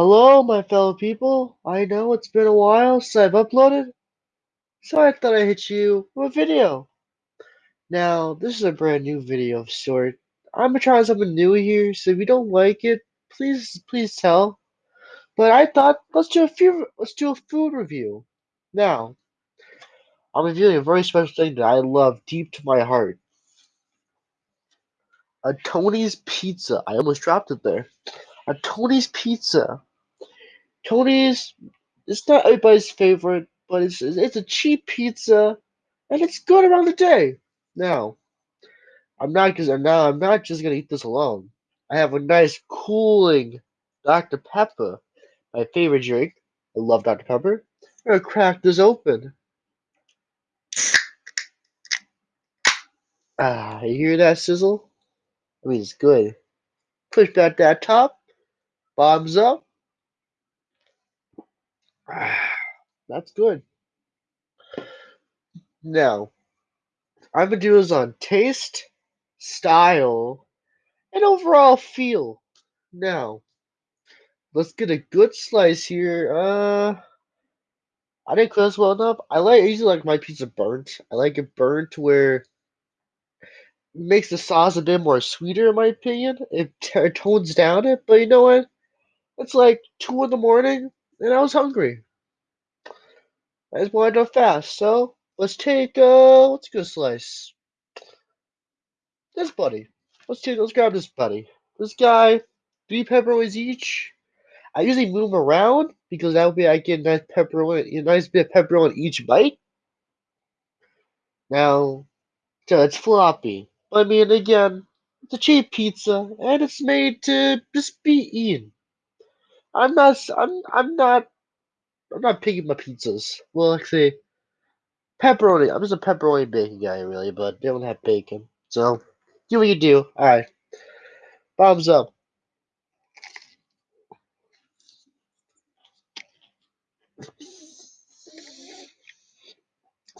Hello, my fellow people. I know it's been a while since I've uploaded, so I thought I'd hit you with a video. Now, this is a brand new video of sort. I'm gonna try something new here, so if you don't like it, please, please tell. But I thought let's do a few, let's do a food review. Now, I'm reviewing a very special thing that I love deep to my heart. A Tony's Pizza. I almost dropped it there. A Tony's Pizza. Tony's it's not everybody's favorite, but it's it's a cheap pizza, and it's good around the day. Now, I'm not because now I'm not just gonna eat this alone. I have a nice cooling Dr Pepper, my favorite drink. I love Dr Pepper. I'm gonna crack this open. Ah, you hear that sizzle? I mean, it's good. Push back that top. Bombs up. That's good. Now, I'm gonna do this on taste, style, and overall feel. Now, let's get a good slice here. Uh, I didn't cook this well enough. I like I usually like my pizza burnt. I like it burnt where it makes the sauce a bit more sweeter, in my opinion. It, it tones down it, but you know what? It's like two in the morning, and I was hungry. I just wanted to fast, so let's take uh, let's get a slice. This buddy. Let's take let's grab this buddy. This guy, three pepperonis each. I usually move around because that way I get a nice pepperoni, a nice bit of pepperoni each bite. Now, so it's floppy. I mean, again, it's a cheap pizza and it's made to just be eaten. I'm not, I'm, I'm not, I'm not picking my pizzas. Well, actually, pepperoni. I'm just a pepperoni bacon guy, really, but they don't have bacon. So, do what you do. All right. Bombs up.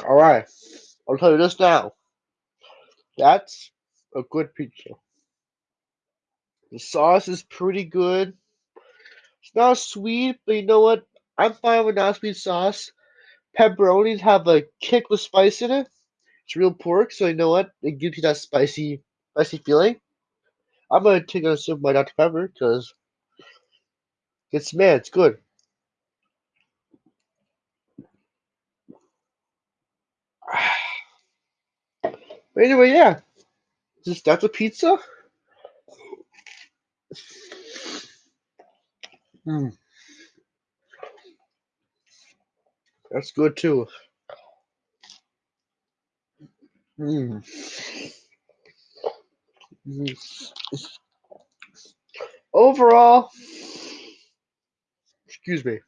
All right. I'll tell you this now. That's a good pizza. The sauce is pretty good. It's not sweet, but you know what? I'm fine with not sweet sauce. Pepperonis have a kick with spice in it. It's real pork, so you know what? It gives you that spicy, spicy feeling. I'm gonna take a sip of my Dr. Pepper because it's man, it's good. But anyway, yeah, just that's a pizza. Mm. That's good too. Mm. Overall, excuse me,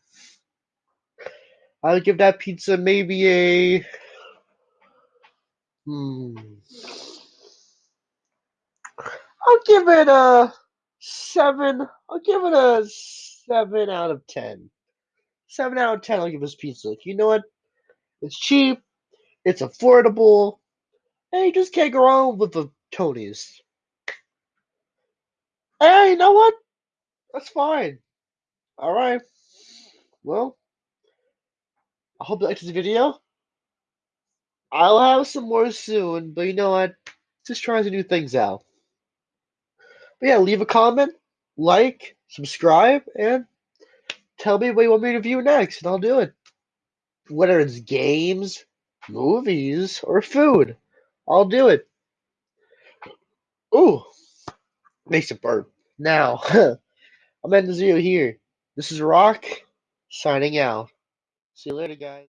I would give that pizza maybe a. Hmm. I'll give it a seven. I'll give it a seven out of ten. Seven out of ten. I'll give this pizza. You know what? It's cheap. It's affordable. And you just can't go wrong with the Tonys. Hey, you know what? That's fine. All right. Well, I hope you liked this video. I'll have some more soon, but you know what? Just trying to new things out. But yeah, leave a comment, like, subscribe, and tell me what you want me to review next, and I'll do it. Whether it's games, movies, or food, I'll do it. Ooh, makes it burp. Now, I'm ending the video here. This is Rock, signing out. See you later, guys.